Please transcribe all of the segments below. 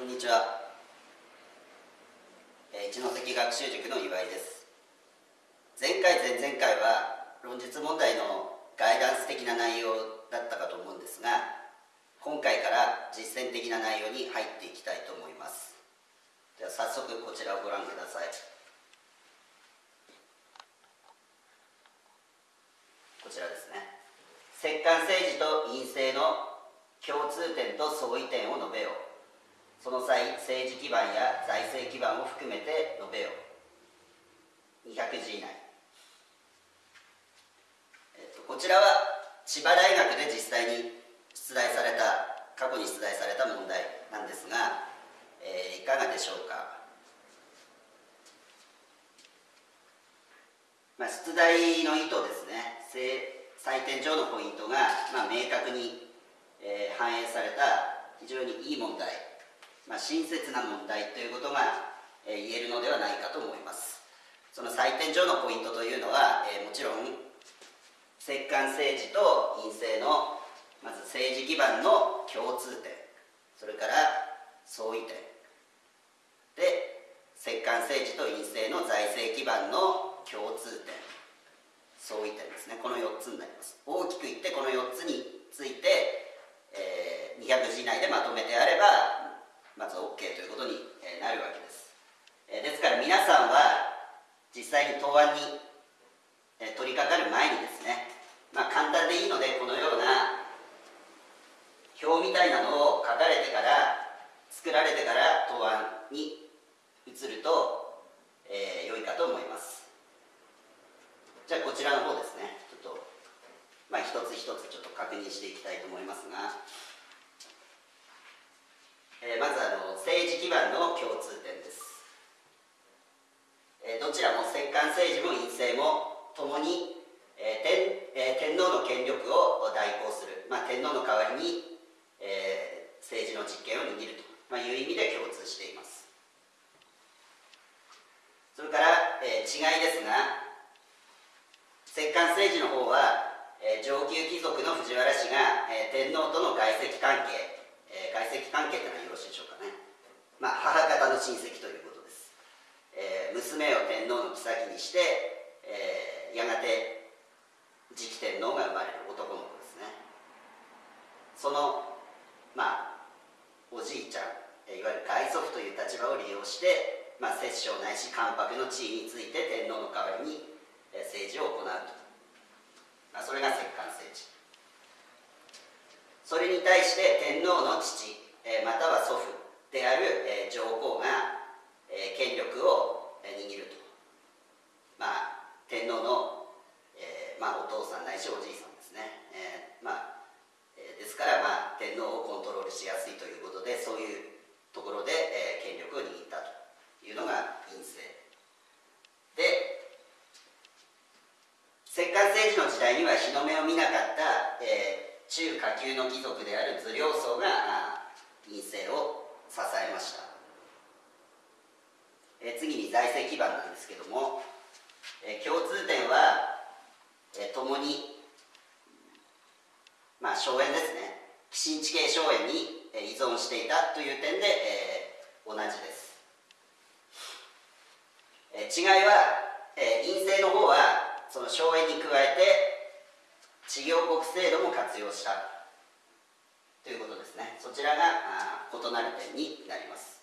こんにちは、えー、一関学習塾の岩井です。前回前々回は論述問題のガイダンス的な内容だったかと思うんですが今回から実践的な内容に入っていきたいと思います。では早速こちらをご覧ください。こちらですね。摂関政治と陰性の共通点と相違点を述べよう。その際政治基盤や財政基盤を含めて述べよ。う200字以内、えっと、こちらは千葉大学で実際に出題された過去に出題された問題なんですが、えー、いかがでしょうか、まあ、出題の意図ですね。採点上のポイントが、まあ、明確に、えー、反映された非常にいい問題。まあ、親切な問題ということが、えー、言えるのではないかと思います。その採点上のポイントというのは、えー、もちろん摂関政治と陰性のまず政治基盤の共通点それから相違点。で摂関政治と陰性の財政基盤の共通点相違点ですね。この4つになります。大きく言ってこの4つについて、えー、200字以内でまとめてあればまず OK ということになるわけです、ですから皆さんは実際に答案に取り掛かる前にですねまあ簡単でいいのでこのような表みたいなのを書かれてから作られてから答案に移ると、えー、良いかと思います。じゃあこちらの方ですね。ちょっとまあ一つ一つちょっと確認していきたいと思いますが。えー、まずあの政治基盤の共通点です、えー、どちらも摂関政治も院政もともに、えー天えー、天皇の権力を代行する、まあ、天皇の代わりに、えー、政治の実権を握ると、まあ、いう意味で共通しています。それから、えー、違いですが摂関政治の方は、えー、上級貴族の藤原氏が、えー、天皇との外戚関係。えー、外戚関係というのはよろしいでしょうかね、まあ、母方の親戚ということです、えー、娘を天皇の妃にして、えー、やがて次期天皇が生まれる男の子ですね。そのまあおじいちゃんいわゆる外祖父という立場を利用して、まあ、摂政ないし関白の地位について天皇の代わりに政治を行うと、まあ、それが摂関政治それに対して天皇の父、えまたは祖父である、え上皇が、え権力を握ると。まあ天皇の、えまあ、お父さんないしおじいさんですね、えー、まあ、ですから、まあ、天皇をコントロールしやすいということでそういうところで、え権力を握ったというのが院政。で摂関政治の時代には日の目を見なかった、えー中下級の貴族である図領層が陰性を支えました。え次に財政基盤なんですけどもえ共通点はえ共にまあ荘園ですね。寄進地形荘園に依存していたという点で、えー、同じです、え違いは、え陰性の方はその荘園に加えて事業国制度も活用した。ということですね。そちらが異なる点になります、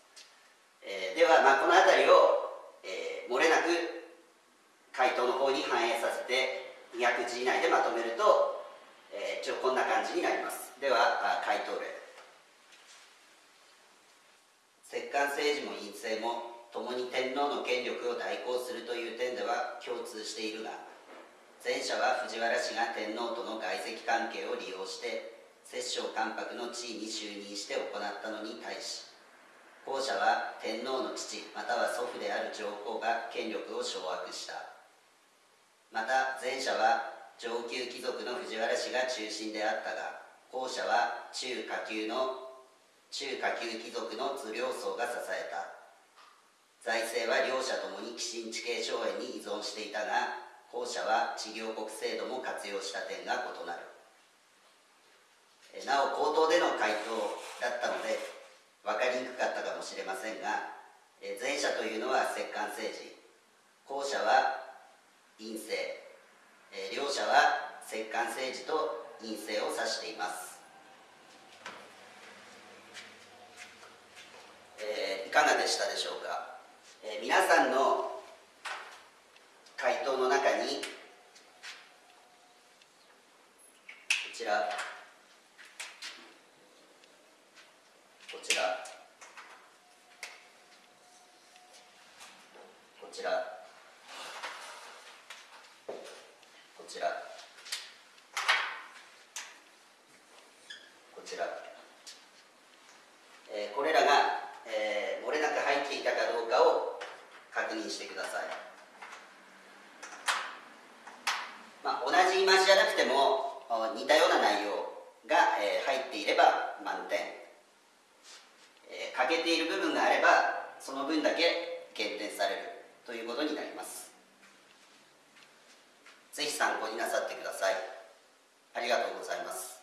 えー、では、まあ、この辺りを、えー、漏れなく回答の方に反映させて200字以内でまとめると、えー、一応こんな感じになります。では回答例。摂関政治も院政も共に天皇の権力を代行するという点では共通しているが前者は藤原氏が天皇との外戚関係を利用して摂政関白の地位に就任して行ったのに対し後者は天皇の父または祖父である上皇が権力を掌握した。また前者は上級貴族の藤原氏が中心であったが後者は中下級の中下級貴族の図領層が支えた。財政は両者ともに寄進地形荘園に依存していたが後者は事業国制度も活用した点が異なる。なお口頭での回答だったので分かりにくかったかもしれませんが、前者というのは摂関政治後者は陰性、両者は摂関政治と陰性を指しています、いかがでしたでしょうか、皆さんの回答の中にこちらこちらこちらこちら。こちら、えー、これらが、えー、漏れなく入っていたかどうかを確認してください、まあ、同じ言い回しじゃなくても似たような内容が、えー、入っていれば満点。え欠けている部分があればその分だけ減点されるということになります。ぜひ参考になさってください。ありがとうございます。